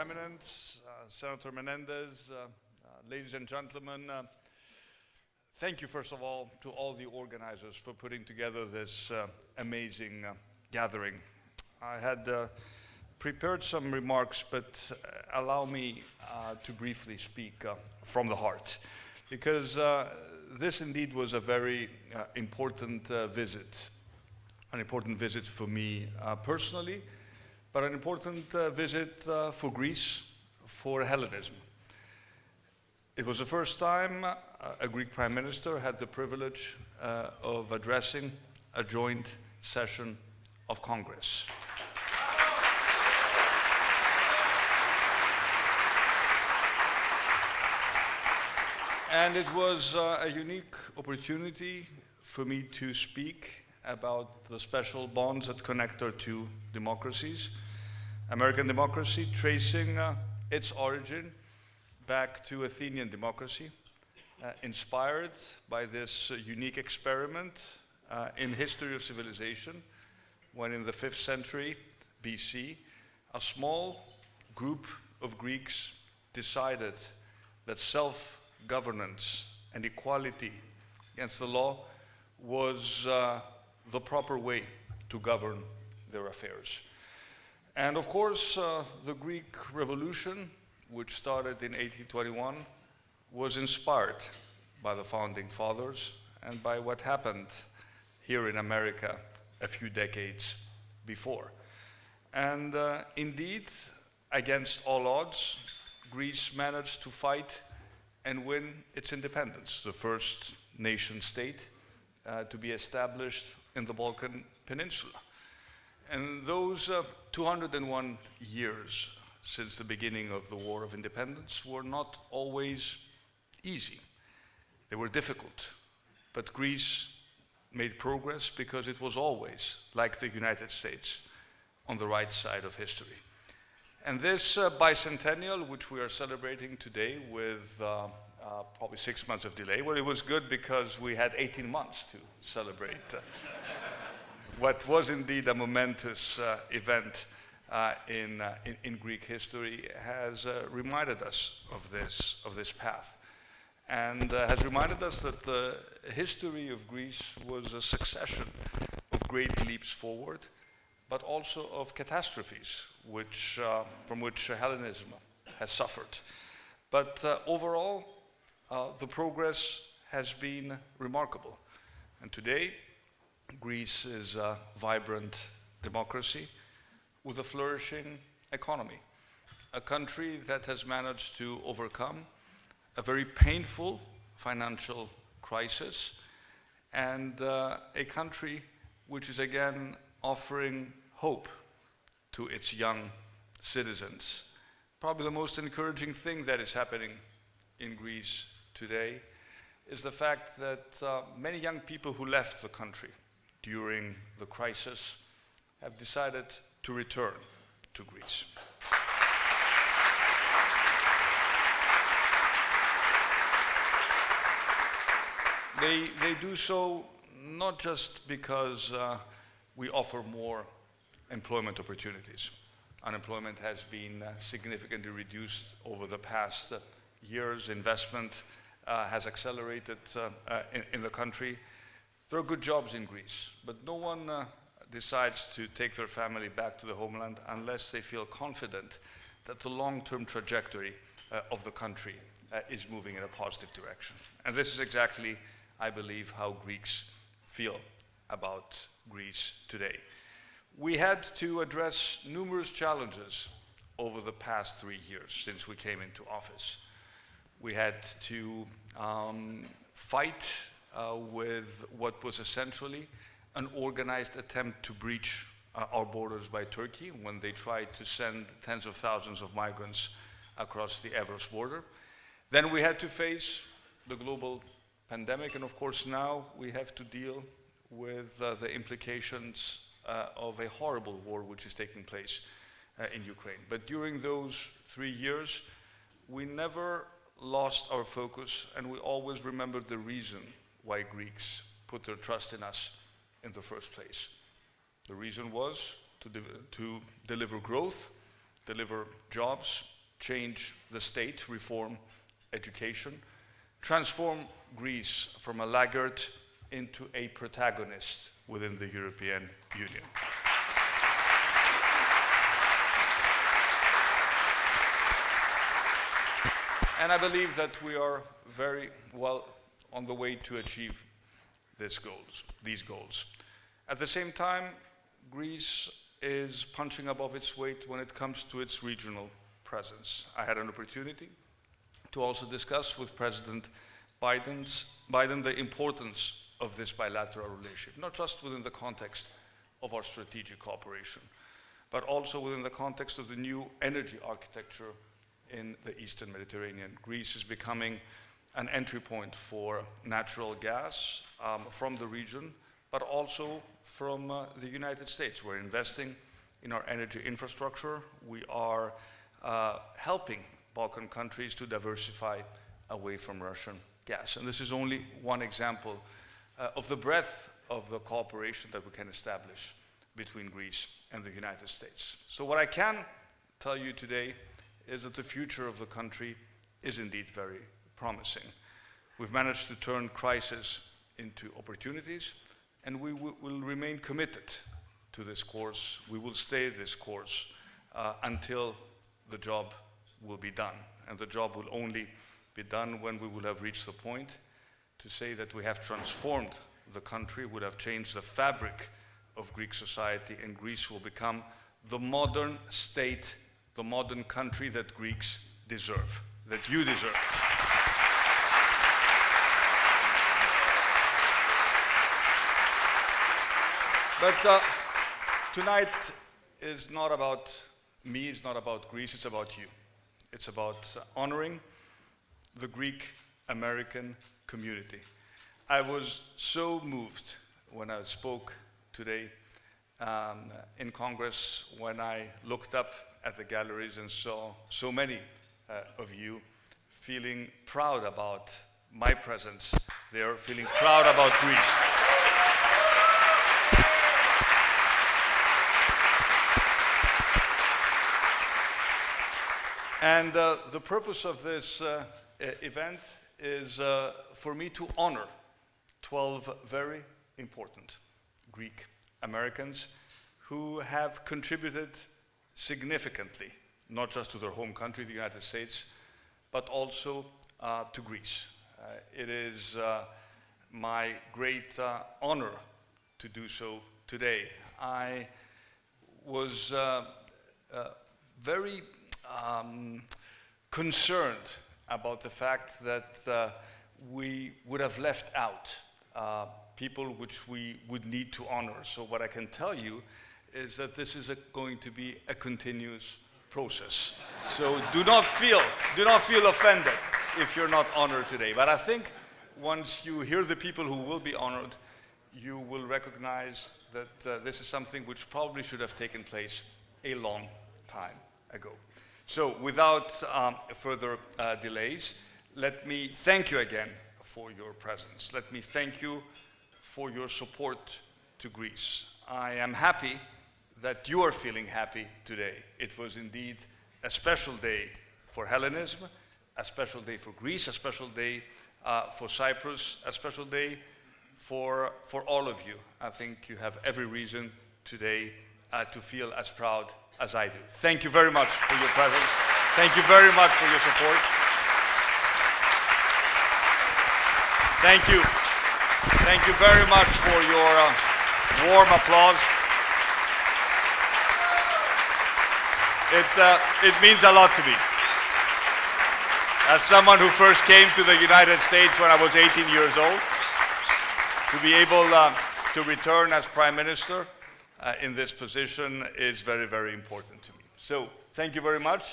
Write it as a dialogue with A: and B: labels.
A: Eminence, uh, Senator Menendez, uh, uh, ladies and gentlemen, uh, thank you first of all to all the organizers for putting together this uh, amazing gathering. I had prepared some remarks, but allow me to briefly speak from the heart, because this indeed was a very important visit, an important visit for me personally, but an important uh, visit uh, for Greece, for Hellenism. It was the first time uh, a Greek prime minister had the privilege uh, of addressing a joint session of Congress. And it was uh, a unique opportunity for me to speak about the special bonds that connect our two democracies. American democracy tracing uh, its origin back to Athenian democracy, uh, inspired by this uh, unique experiment uh, in history of civilization, when in the 5th century BC, a small group of Greeks decided that self-governance and equality against the law was uh, the proper way to govern their affairs. And of course, uh, the Greek Revolution, which started in 1821, was inspired by the founding fathers and by what happened here in America a few decades before. And uh, indeed, against all odds, Greece managed to fight and win its independence, the first nation state uh, to be established in the Balkan Peninsula. And those uh, 201 years since the beginning of the War of Independence were not always easy. They were difficult. But Greece made progress because it was always, like the United States, on the right side of history. And this uh, bicentennial, which we are celebrating today with uh, uh, probably six months of delay, well, it was good because we had 18 months to celebrate uh, what was indeed a momentous uh, event uh, in, uh, in, in, Greek history has uh, reminded us of this, of this path and uh, has reminded us that the history of Greece was a succession of great leaps forward, but also of catastrophes which, uh, from which Hellenism has suffered. But overall, the progress has been remarkable. And today, Greece is a vibrant democracy with a flourishing economy, a country that has managed to overcome a very painful financial crisis and uh, a country which is again offering hope to its young citizens. Probably the most encouraging thing that is happening in Greece today is the fact that uh, many young people who left the country during the crisis have decided to return to Greece. They, they do so not just because uh, we offer more employment opportunities. Unemployment has been uh, significantly reduced over the past uh, years. Investment has accelerated uh, uh, in, in the country. There are good jobs in Greece, but no one uh, decides to take their family back to the homeland unless they feel confident that the long-term trajectory uh, of the country uh, is moving in a positive direction. And this is exactly, I believe, how Greeks feel about Greece today. We had to address numerous challenges over the past three years since we came into office. We had to um, fight uh, with what was essentially an organized attempt to breach uh, our borders by Turkey when they tried to send tens of thousands of migrants across the Evros border. Then we had to face the global pandemic, and of course now we have to deal with uh, the implications uh, of a horrible war which is taking place uh, in Ukraine. But during those three years, we never lost our focus and we always remembered the reason why Greeks put their trust in us in the first place. The reason was to, de to deliver growth deliver jobs, change the state, reform education, transform Greece from a laggard into a protagonist within the European Union. And I believe that we are very well on the way to achieve goals, these goals. At the same time, Greece is punching above its weight when it comes to its regional presence. I had an opportunity to also discuss with President Biden's, Biden the importance of this bilateral relationship, not just within the context of our strategic cooperation, but also within the context of the new energy architecture in the Eastern Mediterranean. Greece is becoming an entry point for natural gas um, from the region, but also from uh, the United States. We're investing in our energy infrastructure. We are uh, helping Balkan countries to diversify away from Russian gas. And this is only one example uh, of the breadth of the cooperation that we can establish between Greece and the United States. So what I can tell you today is that the future of the country is indeed very promising. We've managed to turn crisis into opportunities, and we will remain committed to this course. We will stay this course uh, until the job will be done. And the job will only be done when we will have reached the point to say that we have transformed the country, would have changed the fabric of Greek society, and Greece will become the modern state the modern country that Greeks deserve, that you deserve. But uh, tonight is not about me, it's not about Greece, it's about you. It's about uh, honoring the Greek American community. I was so moved when I spoke today um, in Congress when I looked up at the galleries and saw so many uh, of you feeling proud about my presence there, feeling proud about Greece. And uh, the purpose of this uh, event is uh, for me to honor 12 very important Greek Americans who have contributed significantly, not just to their home country, the United States, but also uh, to Greece. Uh, it is uh, my great uh, honor to do so today. I was uh, uh, very um, concerned about the fact that we would have left out people which we would need to honor. So what I can tell you is that this is a, going to be a continuous process. So do not feel, do not feel offended if you're not honored today. But I think once you hear the people who will be honored, you will recognize that uh, this is something which probably should have taken place a long time ago. So without um, further uh, delays, let me thank you again for your presence. Let me thank you for your support to Greece. I am happy that you are feeling happy today. It was indeed a special day for Hellenism, a special day for Greece, a special day uh, for Cyprus, a special day for, for all of you. I think you have every reason today uh, to feel as proud as I do. Thank you very much for your presence. Thank you very much for your support. Thank you. Thank you very much for your uh, warm applause. It, uh, it means a lot to me. As someone who first came to the United States when I was 18 years old, to be able uh, to return as Prime Minister uh, in this position is very, very important to me. So thank you very much.